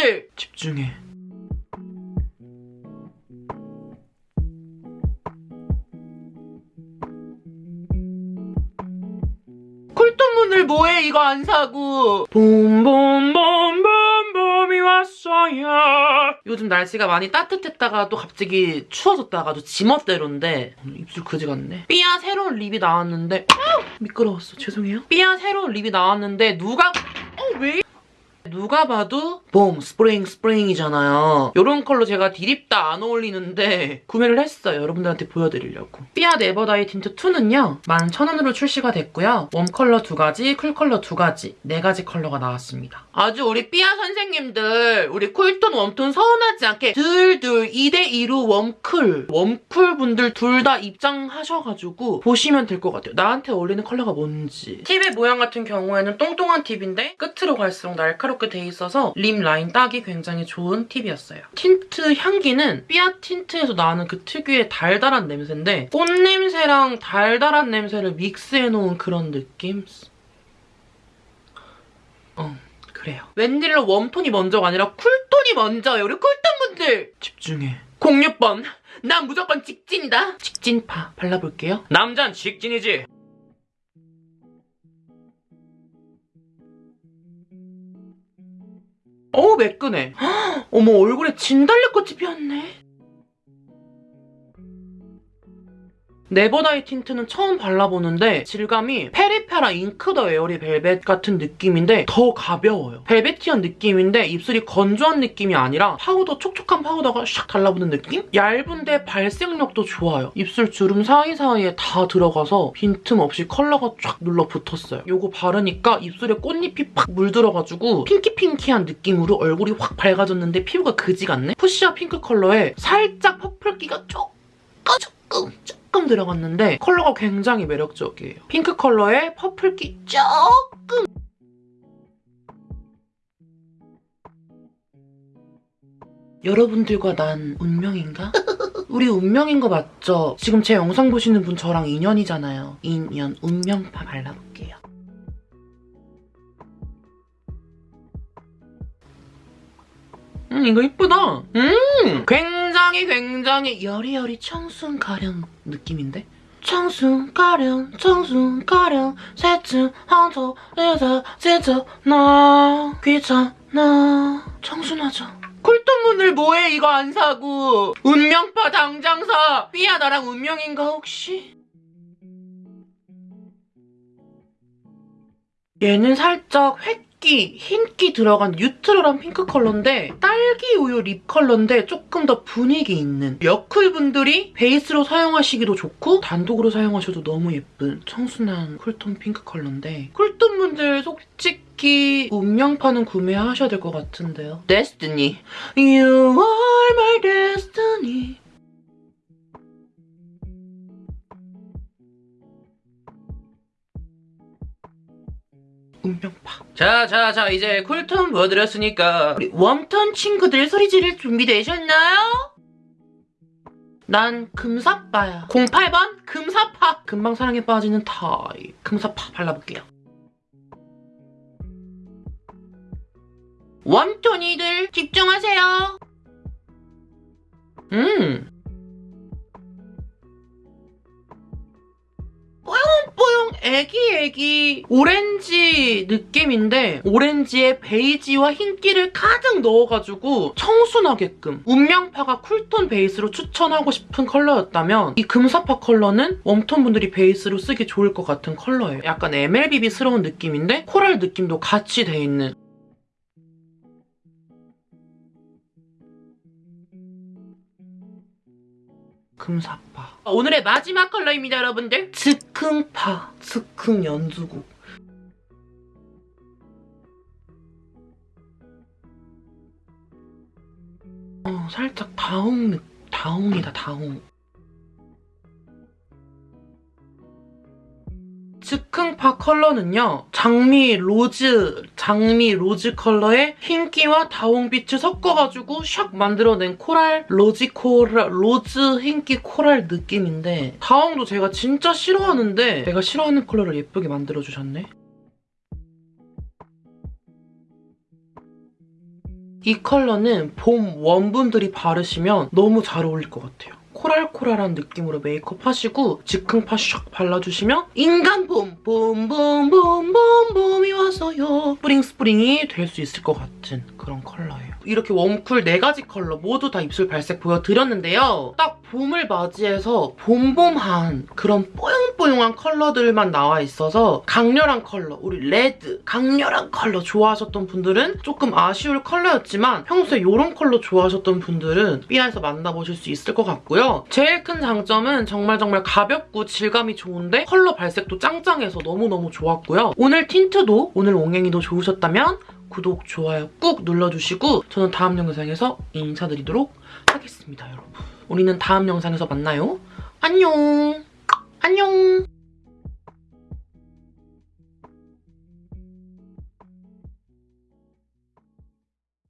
쿨톤분들 집중해. 쿨톤분들 뭐해? 이거 안 사고. 봄봄봄봄봄이 왔어요. 요즘 날씨가 많이 따뜻했다가 또 갑자기 추워졌다가 또 지멋대로인데 입술 그지 같네. 삐아 새로운 립이 나왔는데. 아우, 미끄러웠어. 죄송해요. 삐아 새로운 립이 나왔는데 누가? 어, 왜 누가 봐도 봄 spring spring이잖아요. 이런 컬러 제가 디립다 안 어울리는데 구매를 했어요. 여러분들한테 보여드리려고. 삐아 네버다이 틴트 2는요. 11,000원으로 출시가 됐고요. warm 컬러 두 가지, cool 컬러 두 가지, 네 가지 컬러가 나왔습니다. 아주 우리 삐아 선생님들 우리 cool tone, warm tone 서운하지 않게 둘둘 2대2로 warm cool, warm cool 분들 둘 다 입장하셔가지고 보시면 될 것 같아요. 나한테 어울리는 컬러가 뭔지. 팁의 모양 같은 경우에는 똥똥한 팁인데 끝으로 갈수록 날카롭게 돼 있어서 lip line 따기 굉장히 좋은 팁이었어요. 틴트 향기는 삐아 틴트에서 나는 그 특유의 달달한 냄새인데 꽃냄새랑 달달한 냄새를 믹스해놓은 그런 느낌? 어, 그래요. 웬일로 웜톤이 먼저가 아니라 쿨톤이 먼저예요. 우리 쿨톤분들! 집중해. 06번. 난 무조건 직진이다. 직진파 발라볼게요. 남잔 직진이지. 어우 매끈해. 헉, 어머 얼굴에 진달래꽃이 피었네. 네버다이 틴트는 처음 발라보는데 질감이 페리페라 잉크 더 에어리 벨벳 같은 느낌인데 더 가벼워요. velvety한 느낌인데 입술이 건조한 느낌이 아니라 파우더 촉촉한 파우더가 샥 달라붙는 느낌? 얇은데 발색력도 좋아요. 입술 주름 사이사이에 다 들어가서 빈틈없이 컬러가 쫙 눌러붙었어요. 이거 바르니까 입술에 꽃잎이 팍 물들어가지고 pinky pinky한 느낌으로 얼굴이 확 밝아졌는데 피부가 그지 같네? fuchsia 핑크 컬러에 살짝 purple기가 조금 조금 조금 들어갔는데 컬러가 굉장히 매력적이에요. 핑크 컬러에 퍼플기 조금 여러분들과 난 운명인가? 우리 운명인 거 맞죠? 지금 제 영상 보시는 분 저랑 인연이잖아요. 인연, 운명파 발라볼게요. 음, 이거 이쁘다. 음, 굉장히 굉장히 여리여리 청순 가령 느낌인데? 청순 가령, 청순 가령, 새쯤 한터 여자 진짜 나 귀찮아. 청순하죠. 쿨톤분들 뭐해 이거 안 사고 운명파 당장 사 삐야 나랑 운명인가 혹시? 얘는 살짝 흰 기, 흰기 들어간 neutral한 핑크 컬러인데 딸기 우유 lip 컬러인데 조금 더 분위기 있는. 여쿨 분들이 베이스로 사용하시기도 좋고 단독으로 사용하셔도 너무 예쁜 청순한 cool tone 핑크 컬러인데 cool tone 분들 솔직히 운명파는 구매하셔야 될 것 같은데요. Destiny You are my destiny 운명파. 자, 자, 자, 이제 cool tone 보여드렸으니까 우리 warm tone 친구들 소리 지를 준비되셨나요? 난 금사빠야. 08번 금사파. 금방 사랑에 빠지는 타입. 금사파 발라볼게요. warm tone이들 집중하세요. 음. 뽀용뽀용 애기애기 오렌지 느낌인데 오렌지에 베이지와 흰기를 가득 넣어가지고 청순하게끔 운명파가 cool tone 베이스로 추천하고 싶은 컬러였다면 이 금사파 컬러는 warm tone 분들이 베이스로 쓰기 좋을 것 같은 컬러예요. 약간 MLBB스러운 느낌인데 coral 느낌도 같이 돼 있는 금사파. 오늘의 마지막 컬러입니다, 여러분들. 즉흥파. 즉흥 연두국. 어, 살짝 다홍, 느- 다홍이다, 다홍. 즉흥파 컬러는요. 장미 rose, 장미 rose 컬러에 흰기와 다홍빛을 섞어가지고 샥 만들어낸 coral, rosy coral, rose 흰기 coral 느낌인데 다홍도 제가 진짜 싫어하는데 제가 싫어하는 컬러를 예쁘게 만들어주셨네. 이 컬러는 봄 warm분들이 바르시면 너무 잘 어울릴 것 같아요. coral coral한 느낌으로 메이크업 하시고 즉흥파 샥 발라주시면 인간 봄! 봄 봄 봄 봄 봄이 왔어요. spring spring이 될 수 있을 것 같은 그런 컬러예요. 이렇게 warm cool 4가지 컬러 모두 다 입술 발색 보여드렸는데요. 딱 봄을 맞이해서 봄봄한 그런 뽀용뽀용한 컬러들만 나와 있어서 강렬한 컬러, 우리 red, 강렬한 컬러 좋아하셨던 분들은 조금 아쉬울 컬러였지만 평소에 이런 컬러 좋아하셨던 분들은 삐아에서 만나보실 수 있을 것 같 제일 큰 장점은 정말 정말 가볍고 질감이 좋은데 컬러 발색도 짱짱해서 너무너무 좋았고요. 오늘 틴트도 오늘 옹행이도 좋으셨다면 구독, 좋아요 꾹 눌러주시고 저는 다음 영상에서 인사드리도록 하겠습니다, 여러분. 우리는 다음 영상에서 만나요. 안녕! 안녕!